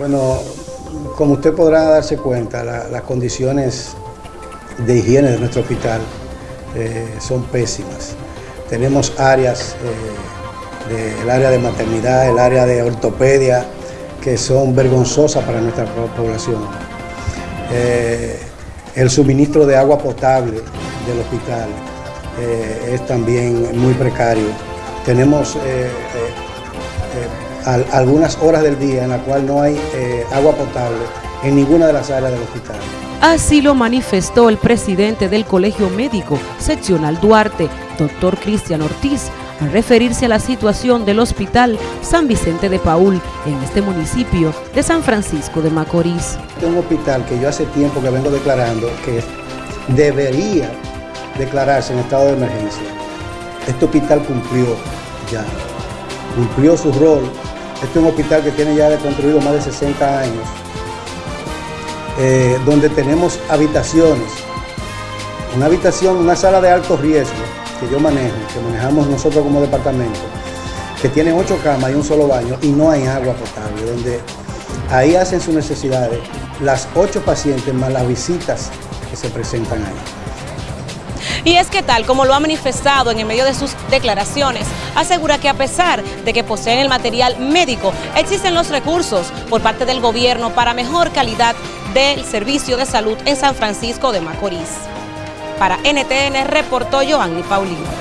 Bueno, como usted podrá darse cuenta, la- las condiciones de higiene de nuestro hospital eh, son pésimas. Tenemos áreas, eh, el área de maternidad, el área de ortopedia, que son vergonzosas para nuestra po- población. Eh, el suministro de agua potable del hospital es también muy precario. Tenemos al- algunas horas del día en la cual no hay eh, agua potable en ninguna de las áreas del hospital. Así lo manifestó el presidente del Colegio Médico Seccional Duarte, doctor Cristian Ortiz, al referirse a la situación del Hospital San Vicente de Paul en este municipio de San Francisco de Macorís. Este es un hospital que yo hace tiempo que vengo declarando que debería declararse en estado de emergencia. Este hospital cumplió ya, cumplió su rol. Este es un hospital que tiene ya construido más de 60 años, eh, donde tenemos habitaciones, una habitación, una sala de alto riesgo que yo manejo, que manejamos nosotros como departamento, que tiene ocho camas y un solo baño y no hay agua potable, donde ahí hacen sus necesidades las ocho pacientes más las visitas que se presentan ahí. Y es que tal como lo ha manifestado en el medio de sus declaraciones, asegura que a pesar de que poseen el material médico, existen los recursos por parte del gobierno para mejor calidad del servicio de salud en San Francisco de Macorís. Para NTN reportó Joanny Paulino.